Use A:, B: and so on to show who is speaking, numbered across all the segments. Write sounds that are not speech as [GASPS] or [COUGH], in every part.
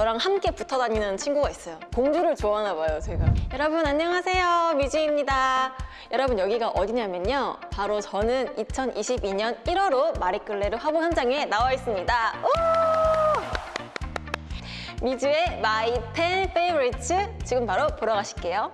A: 저랑 함께 붙어 다니는 친구가 있어요. 공주를 좋아하나 봐요, 제가. 여러분 안녕하세요. 미주입니다. 여러분 여기가 어디냐면요. 바로 저는 2022년 1월호 마리끌레르 화보 현장에 나와 있습니다. 우! 미주의 My 10 Favorites 지금 바로 보러 가실게요.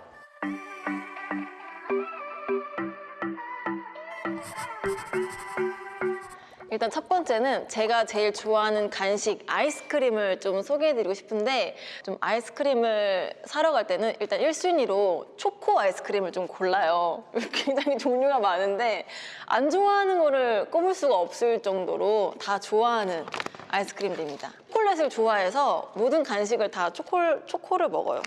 A: 일단 첫 번째는 제가 제일 좋아하는 간식 아이스크림을 좀 소개해드리고 싶은데 좀 아이스크림을 사러 갈 때는 일단 1순위로 초코 아이스크림을 좀 골라요. [LAUGHS] 굉장히 종류가 많은데 안 좋아하는 거를 꼽을 수가 없을 정도로 다 좋아하는 아이스크림들입니다. 초콜릿을 좋아해서 모든 간식을 다 초콜, 초코를 먹어요.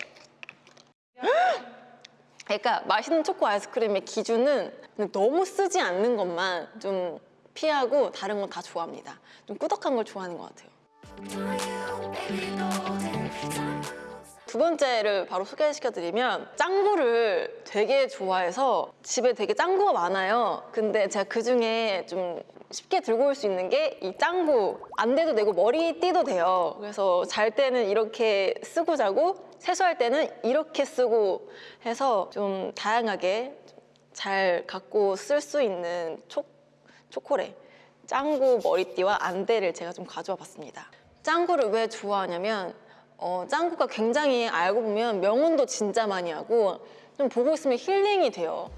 A: [GASPS] 그러니까 맛있는 초코 아이스크림의 기준은 너무 쓰지 않는 것만 좀 피하고 다른 건 다 좋아합니다. 좀 꾸덕한 걸 좋아하는 것 같아요. 두 번째를 바로 소개시켜드리면 짱구를 되게 좋아해서 집에 되게 짱구가 많아요. 근데 제가 그 중에 좀 쉽게 들고 올 수 있는 게 이 짱구 안 돼도 되고 머리띠도 돼요. 그래서 잘 때는 이렇게 쓰고 자고 세수할 때는 이렇게 쓰고 해서 좀 다양하게 잘 갖고 쓸 수 있는 촉 초콜릿 짱구 머리띠와 안대를 제가 좀 가져와 봤습니다. 짱구를 왜 좋아하냐면 어, 짱구가 굉장히 알고 보면 명언도 진짜 많이 하고 좀 보고 있으면 힐링이 돼요.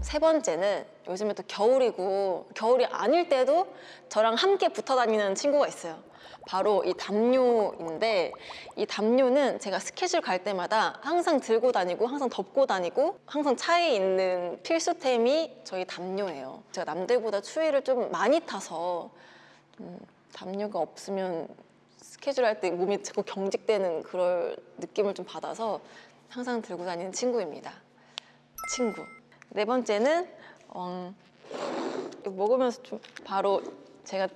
A: 세 번째는 요즘에 또 겨울이고 겨울이 아닐 때도 저랑 함께 붙어 다니는 친구가 있어요 바로 이 담요인데 이 담요는 제가 스케줄 갈 때마다 항상 들고 다니고 항상 덮고 다니고 항상 차에 있는 필수템이 저희 담요예요. 제가 남들보다 추위를 좀 많이 타서 음, 담요가 없으면 스케줄 할 때 몸이 자꾸 경직되는 그럴 느낌을 좀 받아서 항상 들고 다니는 친구입니다. 친구. 네 번째는 어, 먹으면서 좀 바로 제가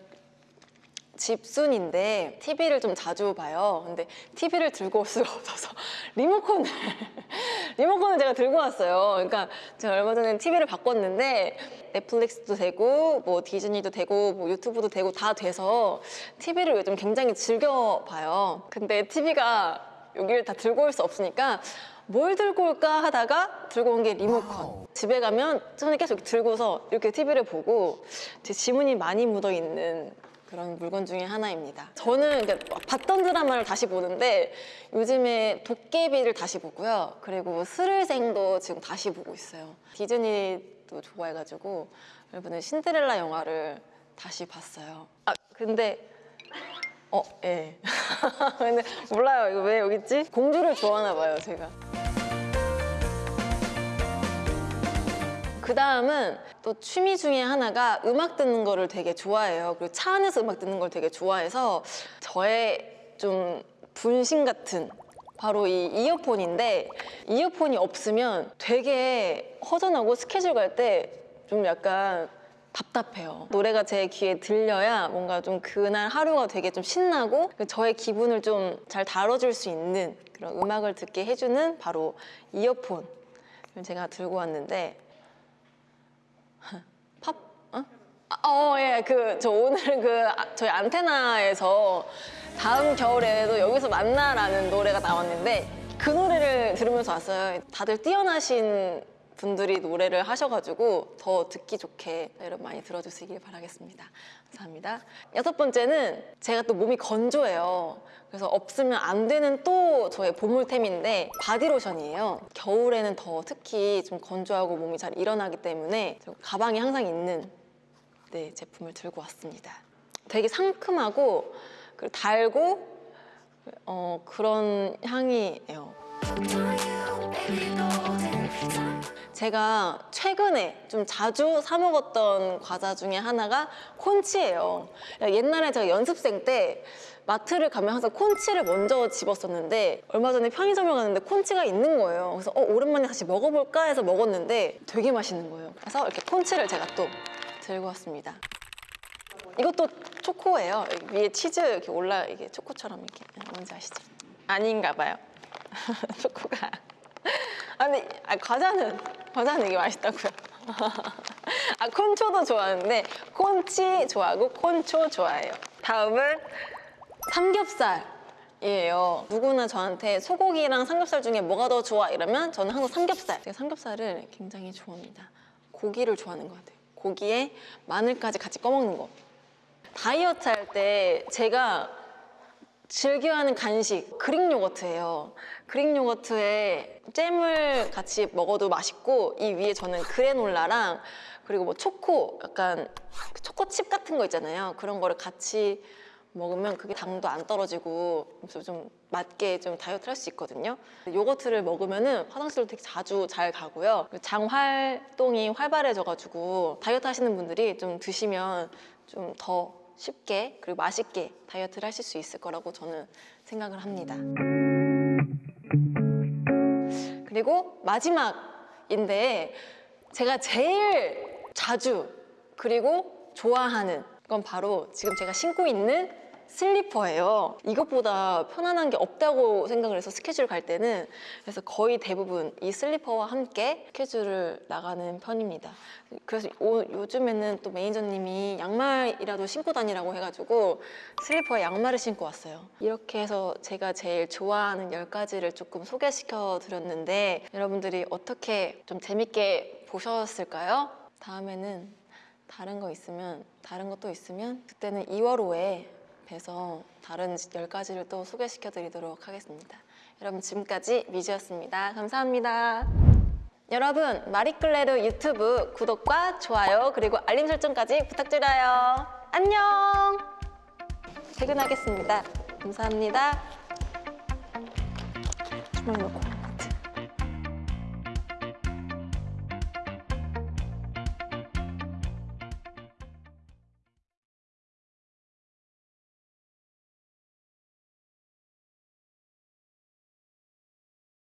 A: 집순인데 TV를 좀 자주 봐요. 근데 TV를 들고 올 수가 없어서 [LAUGHS] 리모컨을 [LAUGHS] 리모컨을 제가 들고 왔어요. 그러니까 제가 얼마 전에 TV를 바꿨는데 넷플릭스도 되고 뭐 디즈니도 되고 뭐 유튜브도 되고 다 돼서 TV를 요즘 굉장히 즐겨 봐요. 근데 TV가 여기를 다 들고 올 수 없으니까 뭘 들고 올까 하다가 들고 온 게 리모컨 집에 가면 손에 계속 들고서 이렇게 TV를 보고 제 지문이 많이 묻어 있는 그런 물건 중에 하나입니다 저는 봤던 드라마를 다시 보는데 요즘에 도깨비를 다시 보고요 그리고 스르생도 지금 다시 보고 있어요 디즈니도 좋아해가지고 여러분은 신데렐라 영화를 다시 봤어요 아 근데 어, 예. [LAUGHS] 근데 몰라요. 이거 왜 여기 있지? 공주를 좋아하나 봐요, 제가. 그 다음은 또 취미 중에 하나가 음악 듣는 거를 되게 좋아해요. 그리고 차 안에서 음악 듣는 걸 되게 좋아해서 저의 좀 분신 같은 바로 이 이어폰인데 이어폰이 없으면 되게 허전하고 스케줄 갈 때 좀 약간 답답해요. 노래가 제 귀에 들려야 뭔가 좀 그날 하루가 되게 좀 신나고 저의 기분을 좀 잘 다뤄줄 수 있는 그런 음악을 듣게 해주는 바로 이어폰 제가 들고 왔는데 [LAUGHS] 팝? 어? 아, 어, 예. 그, 저 오늘 그, 아, 저희 안테나에서 다음 겨울에도 여기서 만나라는 노래가 나왔는데 그 노래를 들으면서 왔어요. 다들 뛰어나신 분들이 노래를 하셔가지고 더 듣기 좋게 여러분 많이 들어주시길 바라겠습니다. 감사합니다. 여섯 번째는 제가 또 몸이 건조해요. 그래서 없으면 안 되는 또 저의 보물템인데 바디로션이에요. 겨울에는 더 특히 좀 건조하고 몸이 잘 일어나기 때문에 가방에 항상 있는 네, 제품을 들고 왔습니다. 되게 상큼하고 그리고 달고 어, 그런 향이에요. 제가 최근에 좀 자주 사 먹었던 과자 중에 하나가 콘치예요. 옛날에 제가 연습생 때 마트를 가면 항상 콘치를 먼저 집었었는데 얼마 전에 편의점을 갔는데 콘치가 있는 거예요. 그래서 어, 오랜만에 다시 먹어볼까 해서 먹었는데 되게 맛있는 거예요. 그래서 이렇게 콘치를 제가 또 들고 왔습니다. 이것도 초코예요. 위에 치즈 이렇게 올라 이게 초코처럼 이렇게. 뭔지 아시죠? 아닌가 봐요. [LAUGHS] 초코가. 아 근데 아, 과자는 과자는 이게 맛있다고요 [LAUGHS] 아 콘초도 좋아하는데 콘치 좋아하고 콘초 좋아해요 다음은 삼겹살이에요. 누구나 저한테 소고기랑 삼겹살 중에 뭐가 더 좋아? 이러면 저는 항상 삼겹살. 제가 삼겹살을 굉장히 좋아합니다. 고기를 좋아하는 것 같아요. 고기에 마늘까지 같이 꺼먹는 거. 다이어트 할 때 제가 즐겨하는 간식 그릭 요거트예요. 그릭 요거트에 잼을 같이 먹어도 맛있고 이 위에 저는 그래놀라랑 그리고 뭐 초코 약간 그 초코칩 같은 거 있잖아요. 그런 거를 같이 먹으면 그게 당도 안 떨어지고 좀 맞게 좀 다이어트를 할 수 있거든요. 요거트를 먹으면 은 화장실도 되게 자주 잘 가고요. 장 활동이 활발해져가지고 다이어트 하시는 분들이 좀 드시면 좀 더 쉽게 그리고 맛있게 다이어트를 하실 수 있을 거라고 저는 생각을 합니다. 그리고 마지막인데 제가 제일 자주 그리고 좋아하는 건 바로 지금 제가 신고 있는 슬리퍼예요. 이것보다 편안한 게 없다고 생각을 해서 스케줄 갈 때는 그래서 거의 대부분 이 슬리퍼와 함께 스케줄을 나가는 편입니다. 그래서 오- 요즘에는 또 매니저님이 양말이라도 신고 다니라고 해가지고 슬리퍼에 양말을 신고 왔어요. 이렇게 해서 제가 제일 좋아하는 10가지를 조금 소개시켜 드렸는데 여러분들이 어떻게 좀 재밌게 보셨을까요? 다음에는 다른 거 있으면 다른 것도 있으면 그때는 2월 5에 뵈서 다른 10가지를 또 소개시켜 드리도록 하겠습니다. 여러분 지금까지 미주였습니다. 감사합니다. 여러분 마리클레르 유튜브 구독과 좋아요 그리고 알림 설정까지 부탁드려요. 안녕. 퇴근하겠습니다. 감사합니다. 주머니 넣고.